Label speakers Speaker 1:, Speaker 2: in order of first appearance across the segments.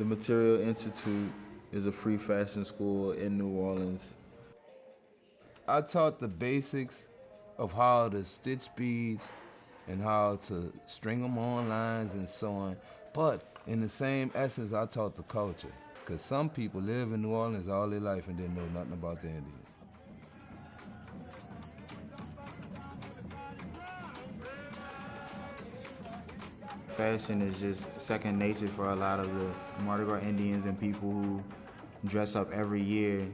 Speaker 1: The Material Institute is a free fashion school in New Orleans.
Speaker 2: I taught the basics of how to stitch beads and how to string them on lines and so on. But in the same essence, I taught the culture. Because some people live in New Orleans all their life and didn't know nothing about the Indians.
Speaker 1: Fashion is just second nature for a lot of the Mardi Gras Indians and people who dress up every year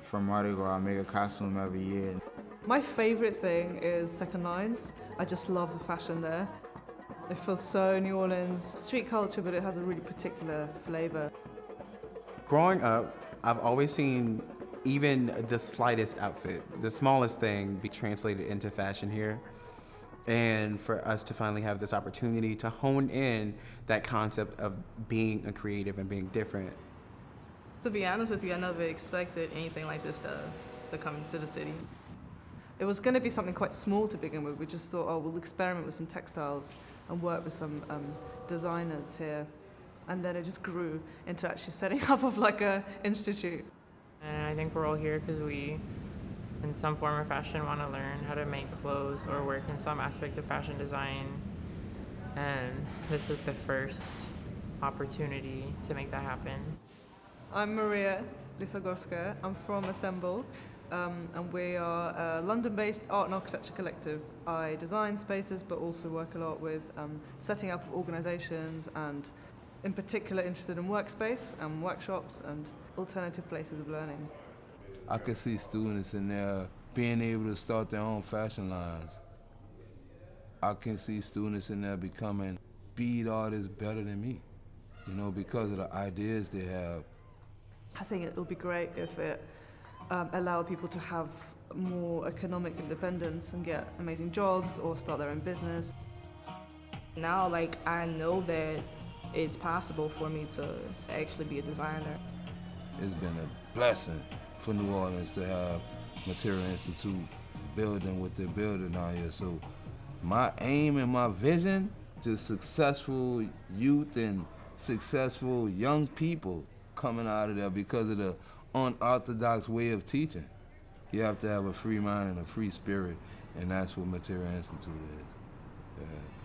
Speaker 1: for Mardi Gras, make a costume every year.
Speaker 3: My favourite thing is Second Lines. I just love the fashion there. It feels so New Orleans street culture, but it has a really particular flavour.
Speaker 4: Growing up, I've always seen even the slightest outfit, the smallest thing be translated into fashion here. And for us to finally have this opportunity to hone in that concept of being a creative and being different.
Speaker 5: To be honest with you, I never expected anything like this to, to come to the city.
Speaker 3: It was going to be something quite small to begin with. We just thought, oh, we'll experiment with some textiles and work with some um, designers here. And then it just grew into actually setting up of like a institute.
Speaker 6: And I think we're all here because we, in some form or fashion, want to learn how to make clothes or work in some aspect of fashion design. And this is the first opportunity to make that happen.
Speaker 3: I'm Maria Lisogorska. I'm from Assemble. Um, and we are a London-based art and architecture collective. I design spaces but also work a lot with um, setting up organisations and in particular interested in workspace and workshops and alternative places of learning.
Speaker 2: I could see students in there being able to start their own fashion lines. I can see students in there becoming bead artists better than me, you know, because of the ideas they have.
Speaker 3: I think it would be great if it um, allow people to have more economic independence and get amazing jobs or start their own business.
Speaker 5: Now, like, I know that it's possible for me to actually be a designer.
Speaker 2: It's been a blessing for New Orleans to have Material Institute building what they're building out here. So my aim and my vision, just successful youth and successful young people coming out of there because of the unorthodox way of teaching. You have to have a free mind and a free spirit, and that's what Material Institute is. Yeah.